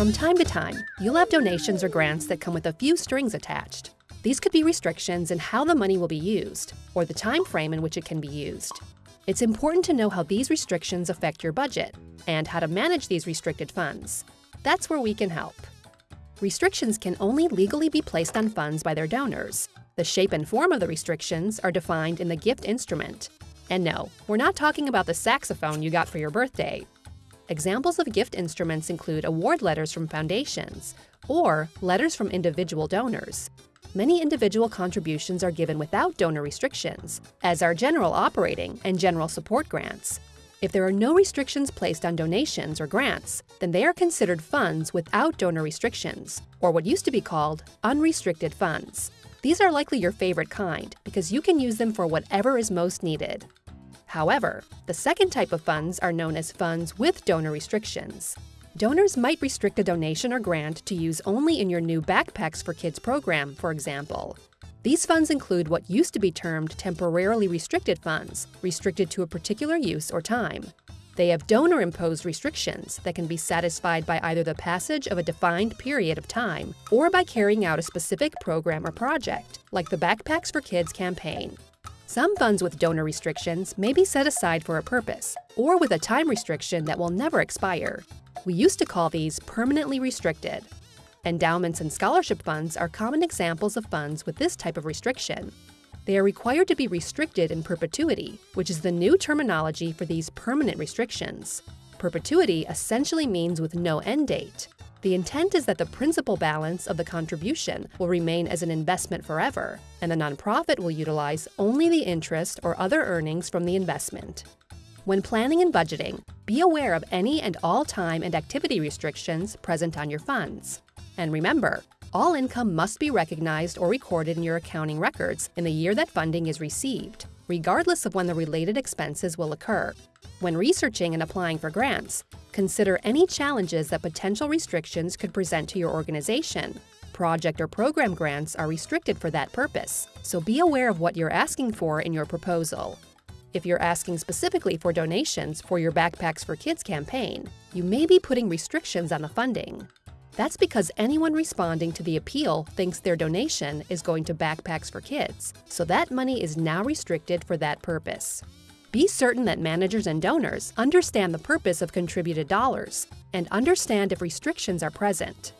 From time to time, you'll have donations or grants that come with a few strings attached. These could be restrictions in how the money will be used, or the time frame in which it can be used. It's important to know how these restrictions affect your budget, and how to manage these restricted funds. That's where we can help. Restrictions can only legally be placed on funds by their donors. The shape and form of the restrictions are defined in the gift instrument. And no, we're not talking about the saxophone you got for your birthday. Examples of gift instruments include award letters from foundations or letters from individual donors. Many individual contributions are given without donor restrictions, as are general operating and general support grants. If there are no restrictions placed on donations or grants, then they are considered funds without donor restrictions, or what used to be called unrestricted funds. These are likely your favorite kind because you can use them for whatever is most needed. However, the second type of funds are known as funds with donor restrictions. Donors might restrict a donation or grant to use only in your new Backpacks for Kids program, for example. These funds include what used to be termed temporarily restricted funds, restricted to a particular use or time. They have donor imposed restrictions that can be satisfied by either the passage of a defined period of time or by carrying out a specific program or project, like the Backpacks for Kids campaign. Some funds with donor restrictions may be set aside for a purpose, or with a time restriction that will never expire. We used to call these permanently restricted. Endowments and scholarship funds are common examples of funds with this type of restriction. They are required to be restricted in perpetuity, which is the new terminology for these permanent restrictions. Perpetuity essentially means with no end date. The intent is that the principal balance of the contribution will remain as an investment forever, and the nonprofit will utilize only the interest or other earnings from the investment. When planning and budgeting, be aware of any and all time and activity restrictions present on your funds. And remember, all income must be recognized or recorded in your accounting records in the year that funding is received, regardless of when the related expenses will occur. When researching and applying for grants, consider any challenges that potential restrictions could present to your organization. Project or program grants are restricted for that purpose, so be aware of what you're asking for in your proposal. If you're asking specifically for donations for your Backpacks for Kids campaign, you may be putting restrictions on the funding. That's because anyone responding to the appeal thinks their donation is going to Backpacks for Kids, so that money is now restricted for that purpose. Be certain that managers and donors understand the purpose of contributed dollars and understand if restrictions are present.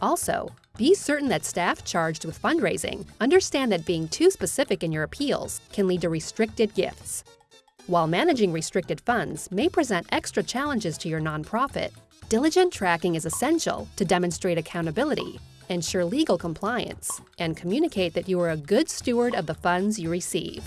Also, be certain that staff charged with fundraising understand that being too specific in your appeals can lead to restricted gifts. While managing restricted funds may present extra challenges to your nonprofit, Diligent tracking is essential to demonstrate accountability, ensure legal compliance, and communicate that you are a good steward of the funds you receive.